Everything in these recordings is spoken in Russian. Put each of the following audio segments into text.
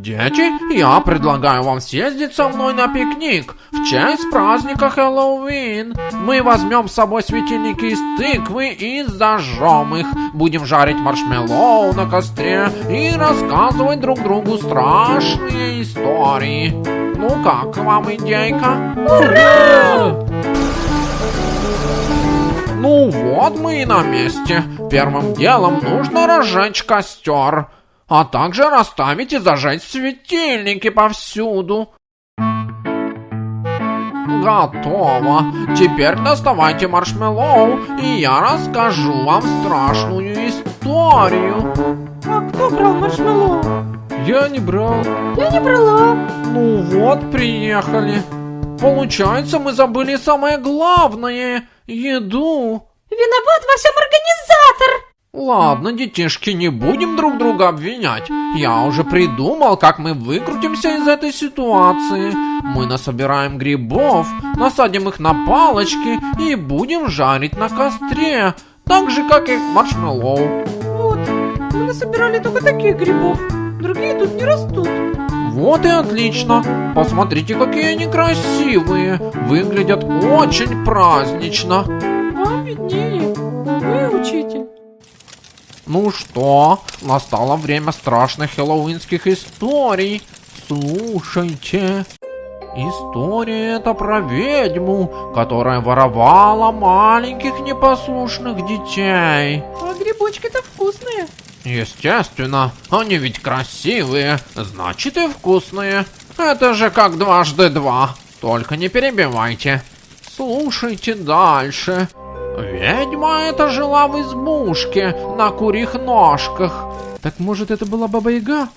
Дети, я предлагаю вам съездить со мной на пикник в честь праздника Хэллоуин. Мы возьмем с собой светильники из тыквы и зажжем их. Будем жарить маршмеллоу на костре и рассказывать друг другу страшные истории. Ну как вам идейка? Ура! Ну вот мы и на месте. Первым делом нужно разжечь костер а также расставить и зажечь светильники повсюду. Готово. Теперь доставайте маршмеллоу, и я расскажу вам страшную историю. А кто брал маршмеллоу? Я не брал. Я не брала. Ну вот, приехали. Получается, мы забыли самое главное – еду. Виноват во всем организатор. Ладно, детишки, не будем друг друга обвинять. Я уже придумал, как мы выкрутимся из этой ситуации. Мы насобираем грибов, насадим их на палочки и будем жарить на костре. Так же, как и маршмеллоу. Вот, мы насобирали только таких грибов. Другие тут не растут. Вот и отлично. Посмотрите, какие они красивые. Выглядят очень празднично. Вам виднее. Вы учитель. Ну что, настало время страшных хэллоуинских историй. Слушайте. История эта про ведьму, которая воровала маленьких непослушных детей. А грибочки-то вкусные. Естественно, они ведь красивые, значит и вкусные. Это же как дважды два. Только не перебивайте. Слушайте дальше. Ведьма эта жила в избушке на курьих ножках. Так может это была Баба Яга?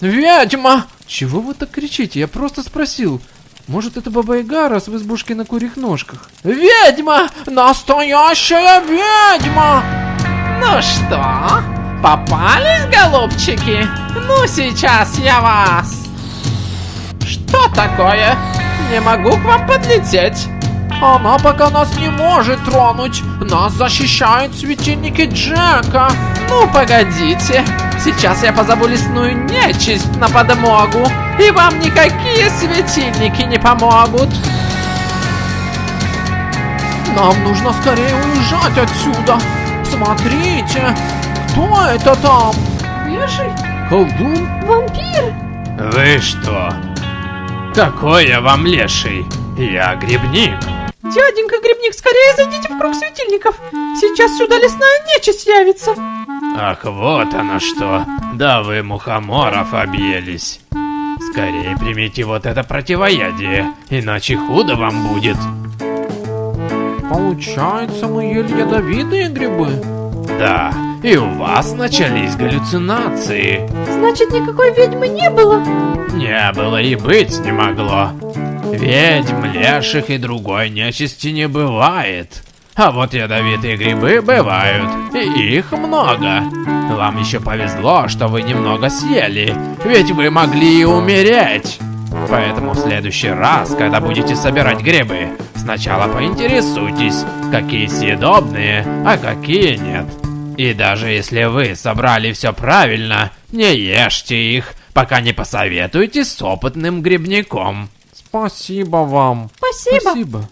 Ведьма! Чего вы так кричите? Я просто спросил. Может это Баба Яга, раз в избушке на курьих ножках? Ведьма! Настоящая ведьма! Ну что, попались, голубчики? Ну сейчас я вас... Что такое? Не могу к вам подлететь. Она пока нас не может тронуть. Нас защищают светильники Джека. Ну, погодите. Сейчас я позову лесную нечисть на подмогу. И вам никакие светильники не помогут. Нам нужно скорее уезжать отсюда. Смотрите, кто это там? Леший? Колдун? Вампир? Вы что? Какой я вам леший? Я грибник. Дяденька Грибник, скорее зайдите в круг светильников. Сейчас сюда лесная нечисть явится. Ах, вот оно что. Да вы мухоморов объелись. Скорее примите вот это противоядие, иначе худо вам будет. Получается, мы ели ядовитые грибы? Да, и у вас начались галлюцинации. Значит, никакой ведьмы не было? Не было и быть не могло. Ведьм, леших и другой нечисти не бывает. А вот ядовитые грибы бывают, и их много. Вам еще повезло, что вы немного съели, ведь вы могли и умереть. Поэтому в следующий раз, когда будете собирать грибы, сначала поинтересуйтесь, какие съедобные, а какие нет. И даже если вы собрали все правильно, не ешьте их, пока не посоветуетесь с опытным грибником. Спасибо вам. Спасибо. Спасибо.